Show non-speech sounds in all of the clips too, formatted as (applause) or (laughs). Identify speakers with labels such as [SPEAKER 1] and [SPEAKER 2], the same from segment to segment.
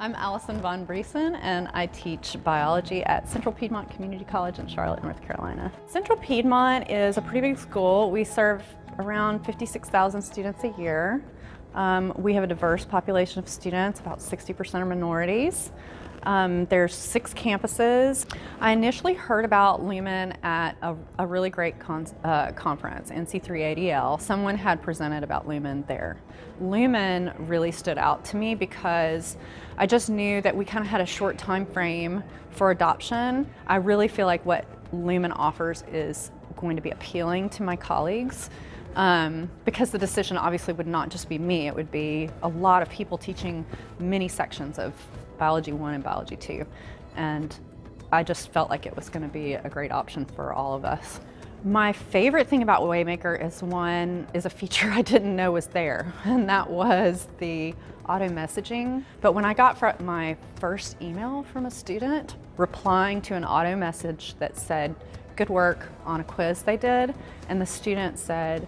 [SPEAKER 1] I'm Allison Von Briesen and I teach biology at Central Piedmont Community College in Charlotte, North Carolina. Central Piedmont is a pretty big school. We serve around 56,000 students a year. Um, we have a diverse population of students, about 60% are minorities. Um, there's six campuses. I initially heard about Lumen at a, a really great con uh, conference, NC3ADL. Someone had presented about Lumen there. Lumen really stood out to me because I just knew that we kind of had a short time frame for adoption. I really feel like what Lumen offers is going to be appealing to my colleagues. Um, because the decision obviously would not just be me, it would be a lot of people teaching many sections of Biology 1 and Biology 2. And I just felt like it was going to be a great option for all of us. My favorite thing about Waymaker is one is a feature (laughs) I didn't know was there, and that was the auto messaging. But when I got my first email from a student replying to an auto message that said, good work on a quiz they did, and the student said,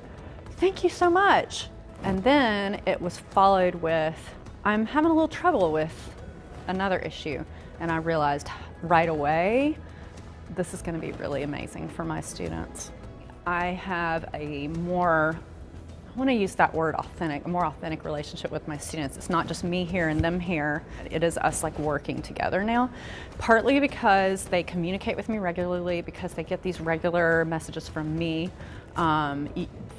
[SPEAKER 1] thank you so much. And then it was followed with, I'm having a little trouble with another issue. And I realized right away, this is gonna be really amazing for my students. I have a more, I wanna use that word authentic, a more authentic relationship with my students. It's not just me here and them here. It is us like working together now. Partly because they communicate with me regularly, because they get these regular messages from me, um,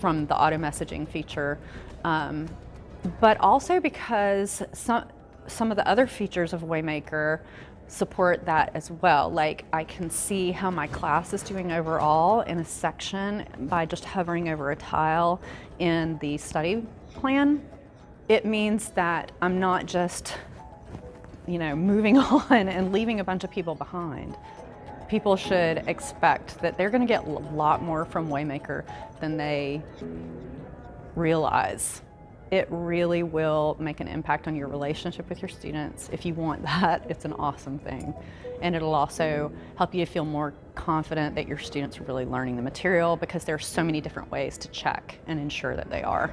[SPEAKER 1] from the auto messaging feature. Um, but also because some, some of the other features of Waymaker support that as well. Like I can see how my class is doing overall in a section by just hovering over a tile in the study plan. It means that I'm not just, you know, moving (laughs) on and leaving a bunch of people behind. People should expect that they're going to get a lot more from Waymaker than they realize it really will make an impact on your relationship with your students. If you want (laughs) that, it's an awesome thing. And it'll also help you feel more confident that your students are really learning the material because there are so many different ways to check and ensure that they are.